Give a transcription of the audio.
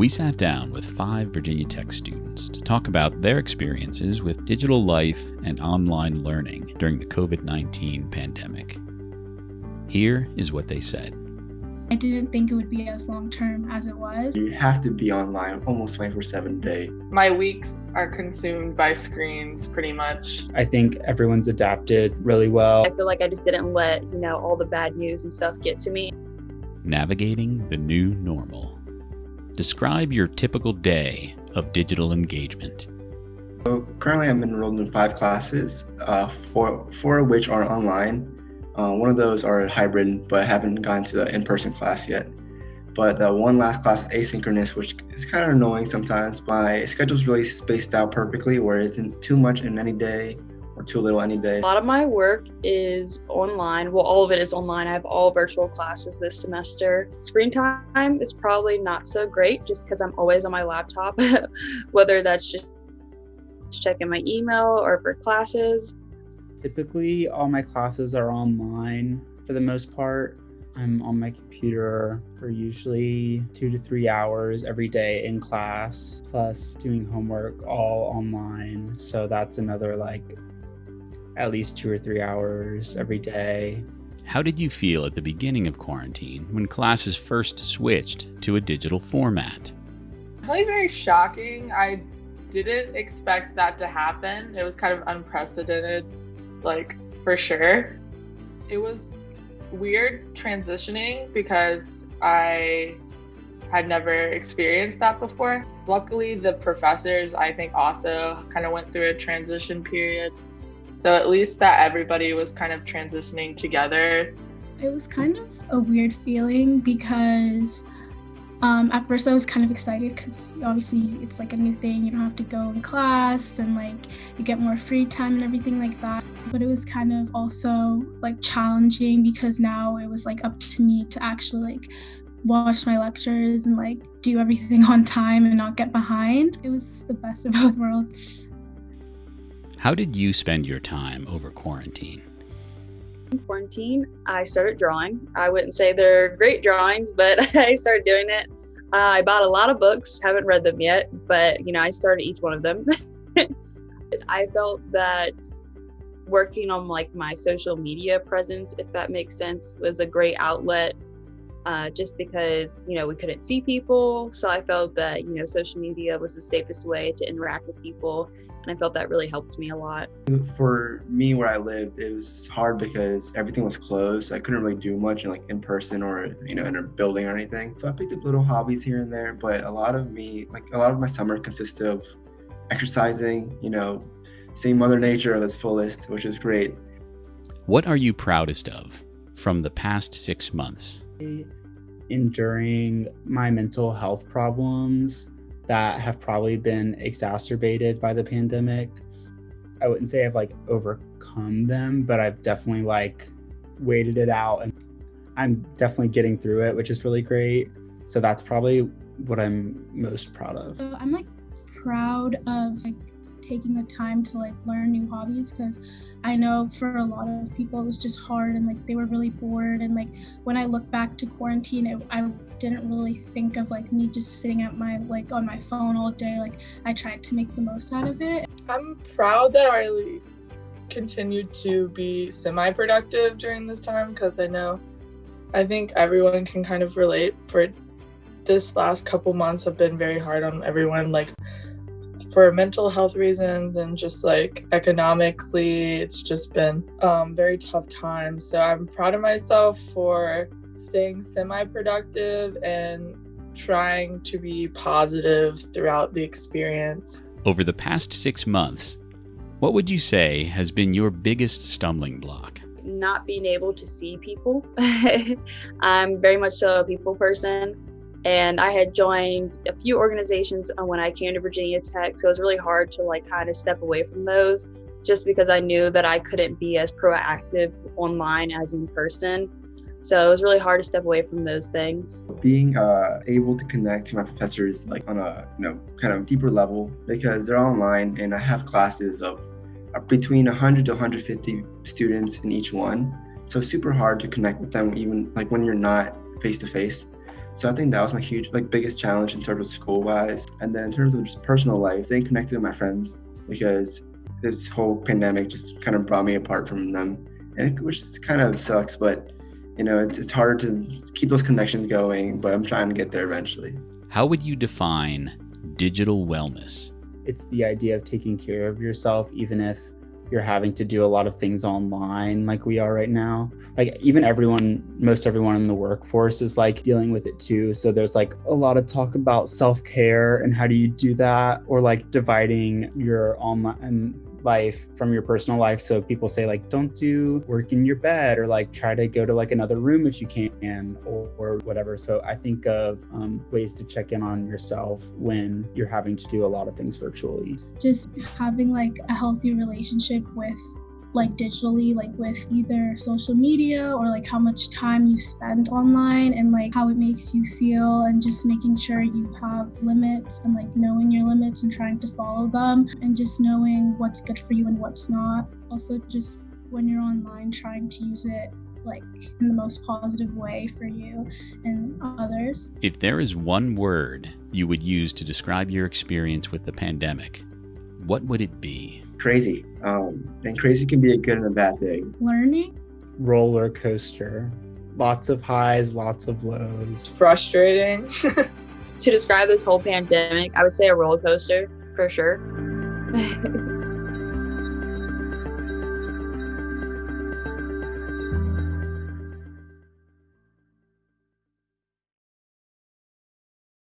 we sat down with five Virginia Tech students to talk about their experiences with digital life and online learning during the COVID 19 pandemic. Here is what they said. I didn't think it would be as long term as it was. You have to be online almost 24 7 day. My weeks are consumed by screens pretty much. I think everyone's adapted really well. I feel like I just didn't let, you know, all the bad news and stuff get to me. Navigating the new normal. Describe your typical day of digital engagement. So currently, I'm enrolled in five classes, uh, four, four of which are online. Uh, one of those are hybrid, but I haven't gone to the in-person class yet. But the one last class is asynchronous, which is kind of annoying sometimes. My schedule's really spaced out perfectly, where it isn't too much in any day or too little any day. A lot of my work is online. Well, all of it is online. I have all virtual classes this semester. Screen time is probably not so great just because I'm always on my laptop, whether that's just checking my email or for classes. Typically, all my classes are online for the most part. I'm on my computer for usually two to three hours every day in class, plus doing homework all online. So that's another like at least two or three hours every day. How did you feel at the beginning of quarantine when classes first switched to a digital format? Really very shocking. I didn't expect that to happen. It was kind of unprecedented like for sure. It was weird transitioning because I had never experienced that before. Luckily, the professors, I think, also kind of went through a transition period. So at least that everybody was kind of transitioning together. It was kind of a weird feeling because um, at first, I was kind of excited because obviously it's like a new thing. You don't have to go in class and like you get more free time and everything like that. But it was kind of also like challenging because now it was like up to me to actually like watch my lectures and like do everything on time and not get behind. It was the best of both worlds. How did you spend your time over quarantine? In quarantine, I started drawing. I wouldn't say they're great drawings, but I started doing it. Uh, I bought a lot of books, haven't read them yet, but you know, I started each one of them. I felt that working on like my social media presence, if that makes sense, was a great outlet. Uh, just because you know we couldn't see people, so I felt that you know social media was the safest way to interact with people and I felt that really helped me a lot. For me, where I lived, it was hard because everything was closed. I couldn't really do much in like in person or you know in a building or anything. So I picked up little hobbies here and there, but a lot of me, like a lot of my summer, consisted of exercising. You know, seeing Mother Nature at its fullest, which is great. What are you proudest of from the past six months? Enduring my mental health problems that have probably been exacerbated by the pandemic. I wouldn't say I've like overcome them, but I've definitely like waited it out and I'm definitely getting through it, which is really great. So that's probably what I'm most proud of. So I'm like proud of like taking the time to like learn new hobbies because I know for a lot of people it was just hard and like they were really bored and like when I look back to quarantine it, I didn't really think of like me just sitting at my like on my phone all day like I tried to make the most out of it. I'm proud that I continued to be semi-productive during this time because I know I think everyone can kind of relate for this last couple months have been very hard on everyone like for mental health reasons and just like economically it's just been um, very tough times. So i'm proud of myself for staying semi-productive and trying to be positive throughout the experience. Over the past six months what would you say has been your biggest stumbling block? Not being able to see people. I'm very much a people person and I had joined a few organizations when I came to Virginia Tech, so it was really hard to like kind of step away from those just because I knew that I couldn't be as proactive online as in person. So it was really hard to step away from those things. Being uh, able to connect to my professors like on a you know kind of deeper level because they're online and I have classes of uh, between 100 to 150 students in each one. So super hard to connect with them even like when you're not face to face. So I think that was my huge, like, biggest challenge in terms of school wise. And then in terms of just personal life, staying connected with my friends because this whole pandemic just kind of brought me apart from them, and it, which kind of sucks. But you know, it's, it's hard to keep those connections going. But I'm trying to get there eventually. How would you define digital wellness? It's the idea of taking care of yourself, even if you're having to do a lot of things online like we are right now. Like even everyone most everyone in the workforce is like dealing with it too. So there's like a lot of talk about self-care and how do you do that or like dividing your online life from your personal life. So people say like, don't do work in your bed or like try to go to like another room if you can or, or whatever. So I think of um, ways to check in on yourself when you're having to do a lot of things virtually. Just having like a healthy relationship with like digitally like with either social media or like how much time you spend online and like how it makes you feel and just making sure you have limits and like knowing your limits and trying to follow them and just knowing what's good for you and what's not also just when you're online trying to use it like in the most positive way for you and others. If there is one word you would use to describe your experience with the pandemic, what would it be? Crazy. Um, and crazy can be a good and a bad thing. Learning. Roller coaster. Lots of highs, lots of lows. It's frustrating. to describe this whole pandemic, I would say a roller coaster for sure.